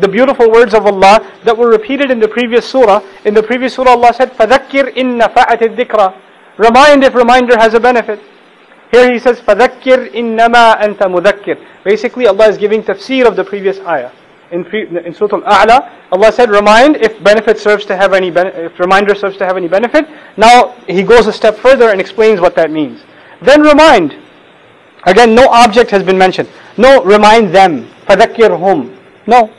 the beautiful words of Allah that were repeated in the previous surah. In the previous surah, Allah said, فَذَكِّرْ إِن نَفَعَتِ الذِّكْرَى Remind if reminder has a benefit. Here He says, فَذَكِّرْ إِنَّمَا أَنْتَ مُذَكِّرْ Basically, Allah is giving tafsir of the previous ayah. In, pre, in Surah Al-A'la, Allah said, remind if benefit serves to have any if reminder serves to have any benefit. Now He goes a step further and explains what that means. Then remind. Again, no object has been mentioned. No, remind them. فَذَكِّرْهُمْ No.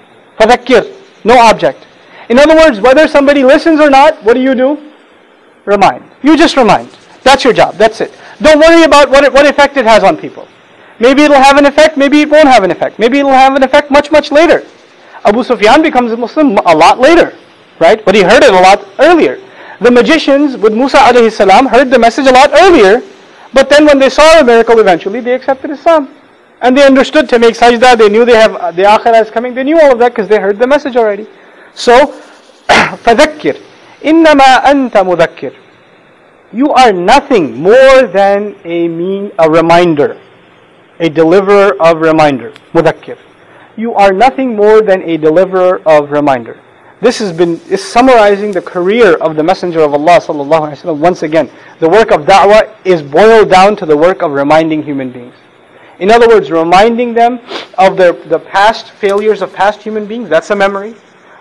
no object. In other words, whether somebody listens or not, what do you do? Remind. You just remind. That's your job. That's it. Don't worry about what, it, what effect it has on people. Maybe it'll have an effect, maybe it won't have an effect. Maybe it'll have an effect much, much later. Abu Sufyan becomes a Muslim a lot later, right? But he heard it a lot earlier. The magicians with Musa alayhi salam heard the message a lot earlier, but then when they saw a miracle eventually, they accepted Islam. And they understood to make sajda, they knew they have the akhirah is coming, they knew all of that because they heard the message already. So, فَذَكِّرْ إِنَّمَا أَنْتَ مُذَكِّرْ You are nothing more than a mean, a reminder, a deliverer of reminder. مُذَكِّرْ You are nothing more than a deliverer of reminder. This has been is summarizing the career of the Messenger of Allah sallallahu alaihi wasallam. Once again, the work of da'wah is boiled down to the work of reminding human beings. In other words, reminding them of the, the past failures of past human beings, that's a memory.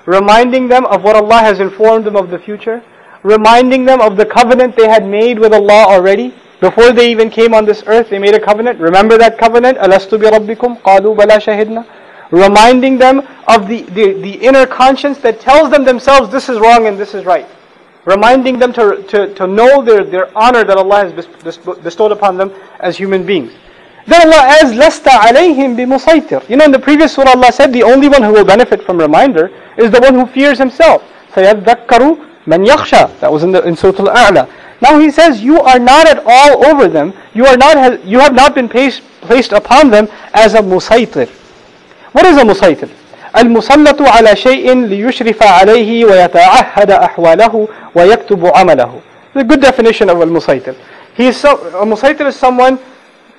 Reminding them of what Allah has informed them of the future. Reminding them of the covenant they had made with Allah already. Before they even came on this earth, they made a covenant. Remember that covenant? Bi rabbikum? Qalu bala shahidna. Reminding them of the, the, the inner conscience that tells them themselves this is wrong and this is right. Reminding them to, to, to know their, their honor that Allah has bestowed upon them as human beings. Then Allah adds, لَسْتَ عَلَيْهِمْ بِمُسَيْتِرٍ You know, in the previous surah Allah said, the only one who will benefit from reminder is the one who fears himself. سَيَذَّكَّرُ مَنْ يَخْشَى That was in, the, in Surah Al-A'la. Now he says, you are not at all over them. You are not. You have not been placed, placed upon them as a musaytir. What is a musaytir? المسلط على شيء ليشرف عليه ويتعهد أحواله ويكتب عمله. The good definition of al-musaytir. He is so, a musaytir is someone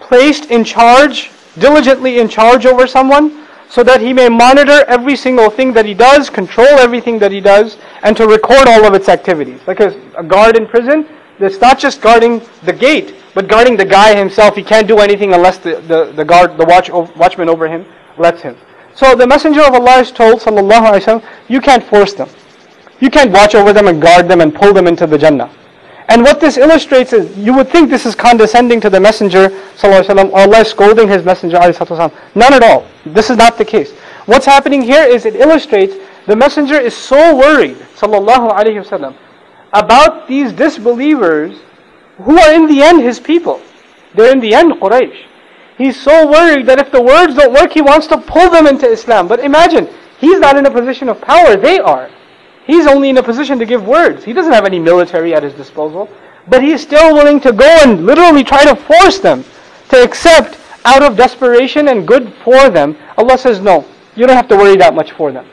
placed in charge, diligently in charge over someone, so that he may monitor every single thing that he does, control everything that he does, and to record all of its activities. Like a, a guard in prison, it's not just guarding the gate, but guarding the guy himself. He can't do anything unless the, the, the guard, the watch, watchman over him lets him. So the Messenger of Allah is told, sallallahu alaihi wasallam, you can't force them. You can't watch over them and guard them and pull them into the Jannah. And what this illustrates is, you would think this is condescending to the Messenger وسلم, or Allah scolding His Messenger والسلام. None at all. This is not the case. What's happening here is it illustrates the Messenger is so worried sallallahu alaihi wasallam, about these disbelievers who are in the end His people. They're in the end Quraysh. He's so worried that if the words don't work, he wants to pull them into Islam. But imagine, he's not in a position of power, they are. He's only in a position to give words. He doesn't have any military at his disposal. But he's still willing to go and literally try to force them to accept out of desperation and good for them. Allah says, no, you don't have to worry that much for them.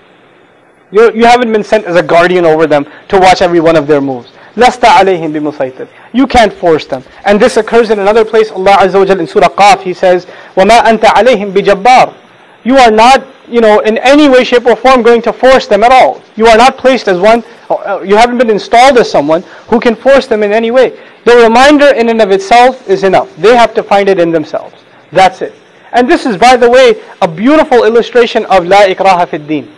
You, you haven't been sent as a guardian over them to watch every one of their moves. لَسْتَ عَلَيْهِمْ بِمُسَيْطِرٍ You can't force them. And this occurs in another place. Allah Azza wa Jal in Surah Qaf, He says, وَمَا أَنْتَ عَلَيْهِمْ بِجَبَّارٍ you are not, you know, in any way, shape or form going to force them at all. You are not placed as one, uh, uh, you haven't been installed as someone who can force them in any way. The reminder in and of itself is enough. They have to find it in themselves. That's it. And this is, by the way, a beautiful illustration of La ikraha fid din.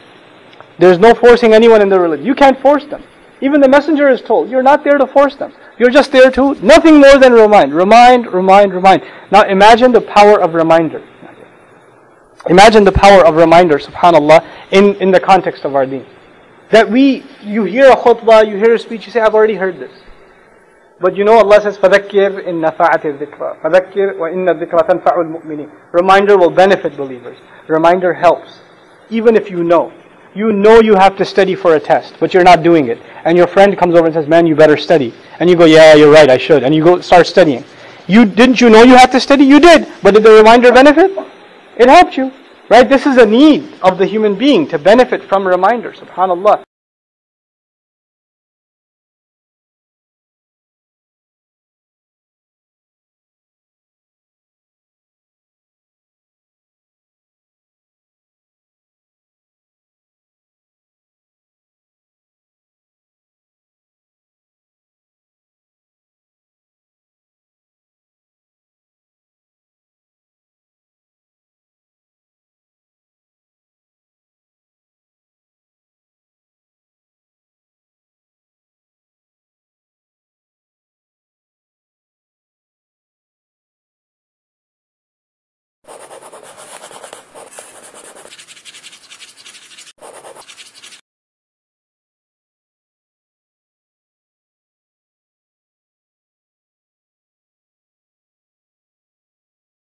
There's no forcing anyone in the religion. You can't force them. Even the messenger is told, you're not there to force them. You're just there to, nothing more than remind. Remind, remind, remind. Now imagine the power of reminder. Imagine the power of reminder, subhanAllah, in, in the context of our deen. That we, you hear a khutbah, you hear a speech, you say, I've already heard this. But you know Allah says, فَذَكِّرْ إِن نَفَعَتِ الذِّكْرَى فَذَكِّرْ وَإِنَّ الذِّكْرَى تَنْفَعُ الْمُؤْمِنِينَ Reminder will benefit believers. Reminder helps. Even if you know. You know you have to study for a test, but you're not doing it. And your friend comes over and says, man, you better study. And you go, yeah, you're right, I should. And you go start studying. You Didn't you know you had to study? You did. But did the reminder benefit? It helped you. Right? This is a need of the human being to benefit from reminders. SubhanAllah.